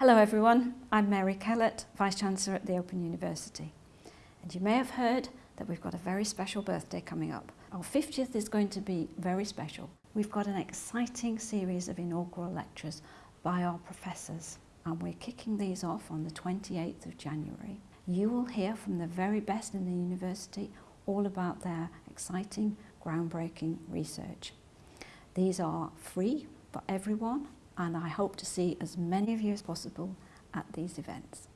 Hello everyone, I'm Mary Kellett, Vice-Chancellor at the Open University. And you may have heard that we've got a very special birthday coming up. Our 50th is going to be very special. We've got an exciting series of inaugural lectures by our professors and we're kicking these off on the 28th of January. You will hear from the very best in the university all about their exciting, groundbreaking research. These are free for everyone and I hope to see as many of you as possible at these events.